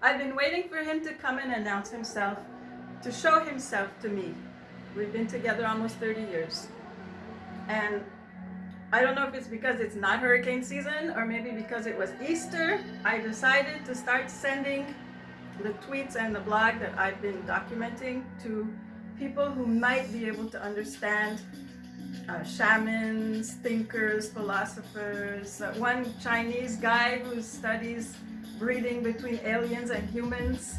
I've been waiting for him to come and announce himself, to show himself to me. We've been together almost 30 years. And I don't know if it's because it's not hurricane season or maybe because it was Easter, I decided to start sending the tweets and the blog that I've been documenting to people who might be able to understand uh, shamans, thinkers, philosophers, uh, one Chinese guy who studies breeding between aliens and humans.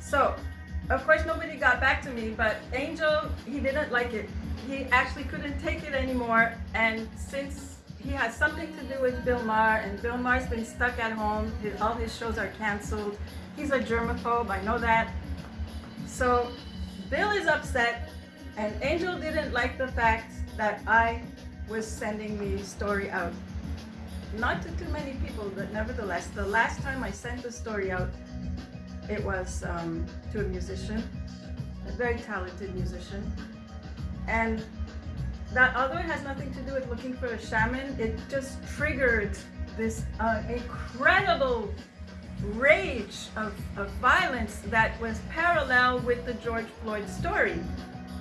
So, of course nobody got back to me, but Angel, he didn't like it he actually couldn't take it anymore and since he has something to do with Bill Maher and Bill Maher's been stuck at home, his, all his shows are canceled. He's a germaphobe, I know that. So Bill is upset and Angel didn't like the fact that I was sending the story out. Not to too many people, but nevertheless, the last time I sent the story out, it was um, to a musician, a very talented musician. And that although it has nothing to do with looking for a shaman, it just triggered this uh, incredible rage of, of violence that was parallel with the George Floyd story.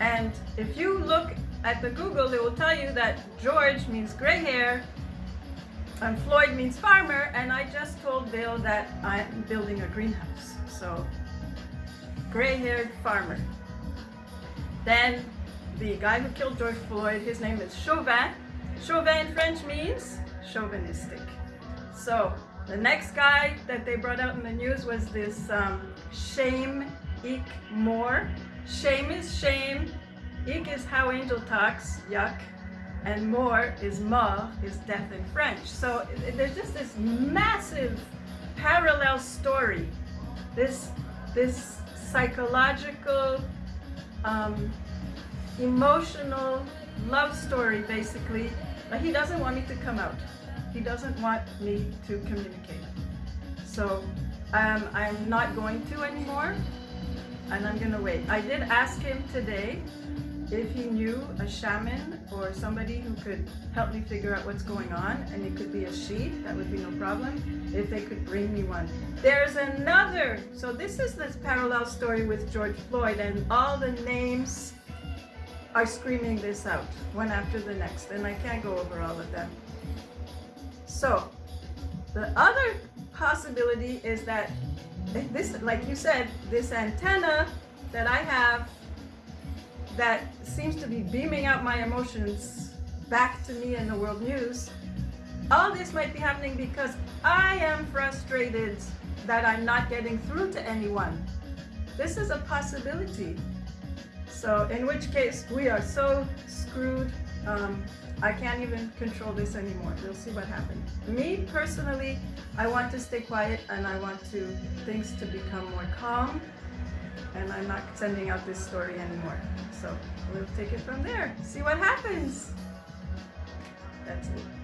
And if you look at the Google, it will tell you that George means gray hair and Floyd means farmer. And I just told Bill that I'm building a greenhouse. So gray haired farmer. Then the guy who killed George Floyd, his name is Chauvin. Chauvin in French means chauvinistic. So the next guy that they brought out in the news was this um, Shame Ik Moore. Shame is shame, Ik is how angel talks, yuck, and more is mort, is death in French. So there's just this massive parallel story, this, this psychological um, emotional love story basically. But he doesn't want me to come out. He doesn't want me to communicate. So um, I'm not going to anymore and I'm gonna wait. I did ask him today if he knew a shaman or somebody who could help me figure out what's going on and it could be a she that would be no problem if they could bring me one. There's another! So this is this parallel story with George Floyd and all the names are screaming this out one after the next and I can't go over all of them. So the other possibility is that this, like you said, this antenna that I have that seems to be beaming out my emotions back to me in the world news, all this might be happening because I am frustrated that I'm not getting through to anyone. This is a possibility. So in which case we are so screwed. Um, I can't even control this anymore. We'll see what happens. Me personally, I want to stay quiet and I want to things to become more calm and I'm not sending out this story anymore. So we'll take it from there. See what happens. That's it.